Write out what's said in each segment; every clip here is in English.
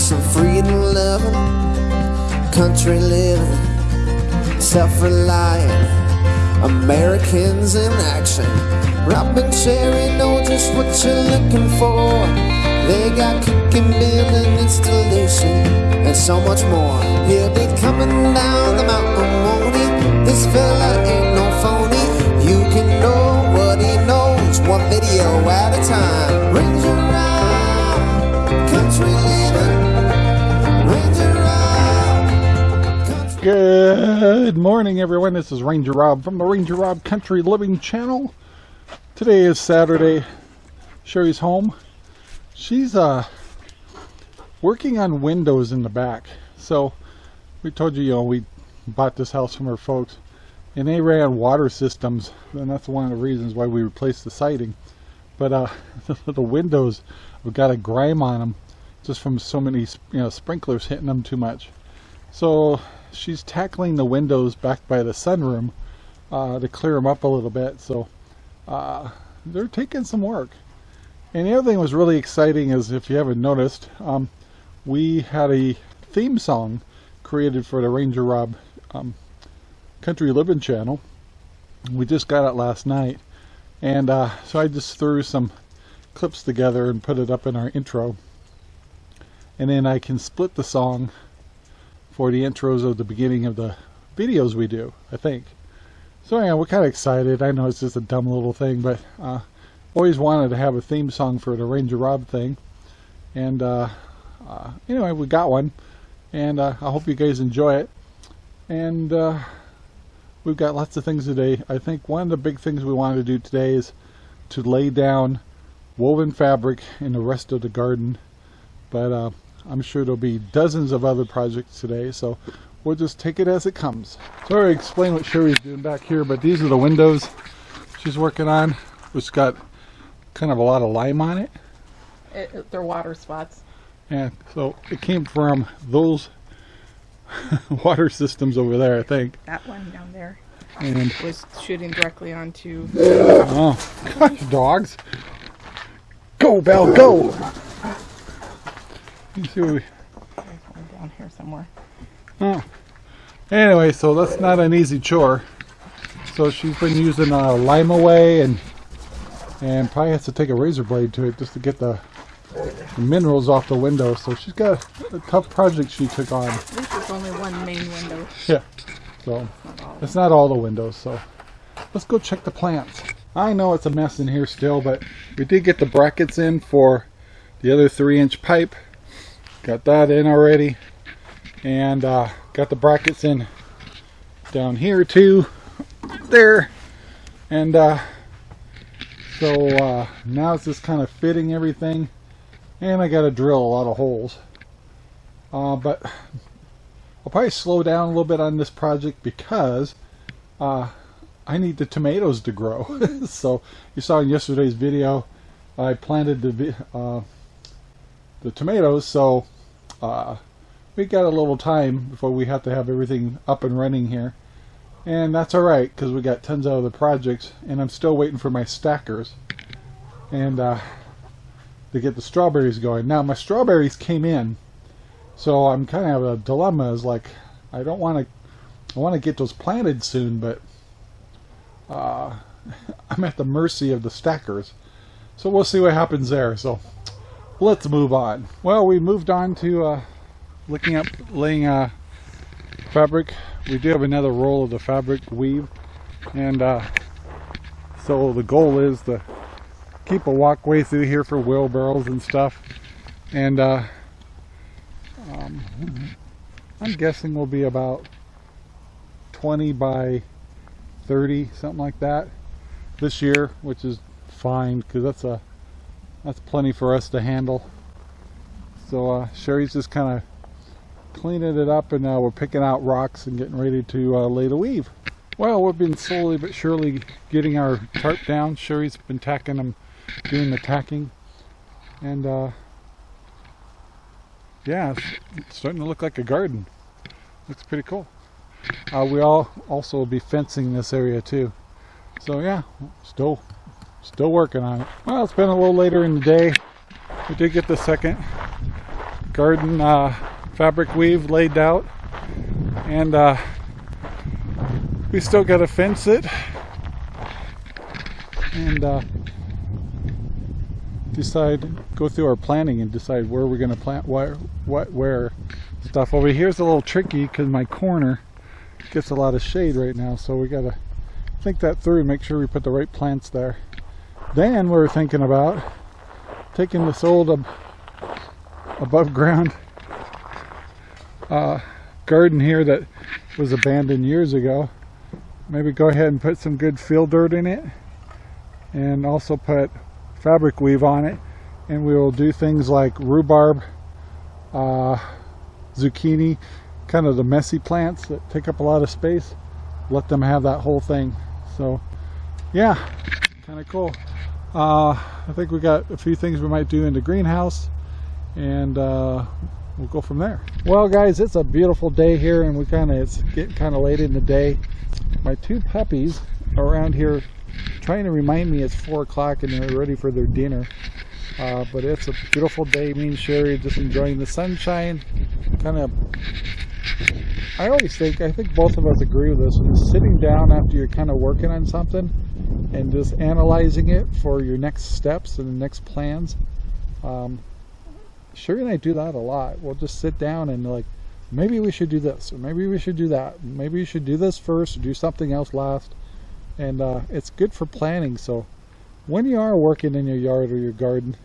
some freedom loving, country living, self reliant Americans in action. Rob and Sherry know just what you're looking for. They got cooking, building, installation, and so much more. He'll be coming down the mountain, won't he? This fella ain't no phony. You can know what he knows, one video at a time. Good morning, everyone. This is Ranger Rob from the Ranger Rob Country Living Channel. Today is Saturday. Sherry's home. She's uh working on windows in the back. So we told you, you know, we bought this house from her folks, and they ran water systems, and that's one of the reasons why we replaced the siding. But uh, the windows have got a grime on them, just from so many, you know, sprinklers hitting them too much. So she's tackling the windows back by the sunroom uh, to clear them up a little bit. So uh, they're taking some work. And the other thing was really exciting is if you haven't noticed, um, we had a theme song created for the Ranger Rob um, Country Living channel. We just got it last night. And uh, so I just threw some clips together and put it up in our intro. And then I can split the song for the intros of the beginning of the videos we do, I think. So yeah, we're kind of excited. I know it's just a dumb little thing, but uh, always wanted to have a theme song for the Ranger Rob thing. And uh, uh, anyway, we got one. And uh, I hope you guys enjoy it. And uh, we've got lots of things today. I think one of the big things we wanted to do today is to lay down woven fabric in the rest of the garden. But uh, I'm sure there'll be dozens of other projects today, so we'll just take it as it comes. Sorry to explain what Sherry's doing back here, but these are the windows she's working on, which got kind of a lot of lime on it. It, they're water spots. And so it came from those water systems over there, I think. That one down there And was shooting directly onto. oh, gosh, dogs! Go, Belle, go! You see what we, There's one down here somewhere. Oh. Anyway, so that's not an easy chore. So she's been using uh, Lime-A-Way and and probably has to take a razor blade to it just to get the, the minerals off the window. So she's got a tough project she took on. This is only one main window. Yeah. So Not it's not all the windows. So let's go check the plants. I know it's a mess in here still, but we did get the brackets in for the other three inch pipe. Got that in already. And uh, got the brackets in down here too. There. And uh, so uh, now it's just kind of fitting everything. And I got to drill a lot of holes. Uh, but I'll probably slow down a little bit on this project because uh, I need the tomatoes to grow. so you saw in yesterday's video, I planted the uh, the tomatoes. So uh, we got a little time before we have to have everything up and running here, and that's all right because we got tons of other projects, and I'm still waiting for my stackers and uh, to get the strawberries going. Now my strawberries came in. So I'm kind of a dilemma. Is like I don't want to. I want to get those planted soon, but uh, I'm at the mercy of the stackers. So we'll see what happens there. So let's move on. Well, we moved on to uh, looking up laying uh, fabric. We do have another roll of the fabric weave, and uh, so the goal is to keep a walkway through here for wheelbarrows and stuff, and. Uh, um, I'm guessing we'll be about 20 by 30, something like that, this year, which is fine because that's a that's plenty for us to handle. So uh, Sherry's just kind of cleaning it up, and uh, we're picking out rocks and getting ready to uh, lay the weave. Well, we've been slowly but surely getting our tarp down. Sherry's been tacking them, doing the tacking, and uh, yeah, it's starting to look like a garden. Looks pretty cool. Uh, we all also will be fencing this area too. So yeah, still still working on it. Well, it's been a little later in the day. We did get the second garden uh, fabric weave laid out, and uh, we still got to fence it and uh, decide go through our planning and decide where we're going to plant what what where stuff over here's a little tricky because my corner gets a lot of shade right now so we got to think that through make sure we put the right plants there then we're thinking about taking this old ab above ground uh, garden here that was abandoned years ago. Maybe go ahead and put some good field dirt in it and also put fabric weave on it. And we will do things like rhubarb uh, zucchini kind of the messy plants that take up a lot of space. Let them have that whole thing. So yeah kind of cool uh, I think we got a few things we might do in the greenhouse and uh, we'll go from there well guys it's a beautiful day here and we kind of it's getting kind of late in the day my two puppies around here trying to remind me it's four o'clock and they're ready for their dinner. Uh, but it's a beautiful day. Me and Sherry just enjoying the sunshine. Kind of, I always think, I think both of us agree with this. When sitting down after you're kind of working on something and just analyzing it for your next steps and the next plans. Um, Sherry and I do that a lot. We'll just sit down and like, maybe we should do this, or maybe we should do that. Maybe we should do this first, or do something else last and uh, it's good for planning so when you are working in your yard or your garden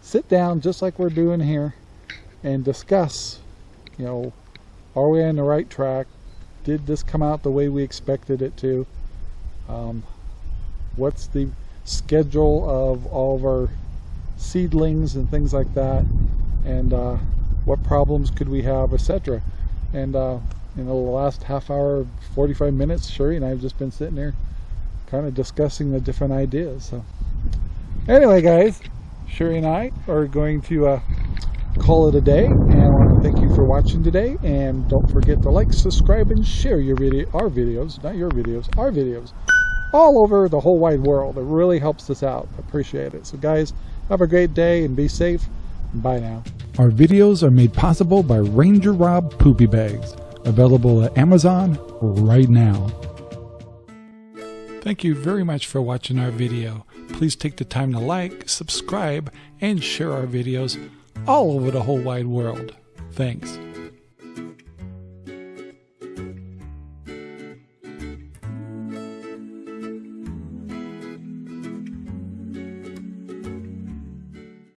sit down just like we're doing here and discuss you know are we on the right track? Did this come out the way we expected it to? Um, what's the schedule of all of our seedlings and things like that? And uh, what problems could we have etc and uh, in the last half hour 45 minutes Sherry and I have just been sitting there kind of discussing the different ideas. So. Anyway, guys, Sherry and I are going to uh, call it a day, and I want to thank you for watching today. And don't forget to like, subscribe, and share your video, our videos, not your videos, our videos, all over the whole wide world. It really helps us out. Appreciate it. So, guys, have a great day and be safe. Bye now. Our videos are made possible by Ranger Rob Poopy Bags, available at Amazon right now. Thank you very much for watching our video. Please take the time to like, subscribe, and share our videos all over the whole wide world. Thanks.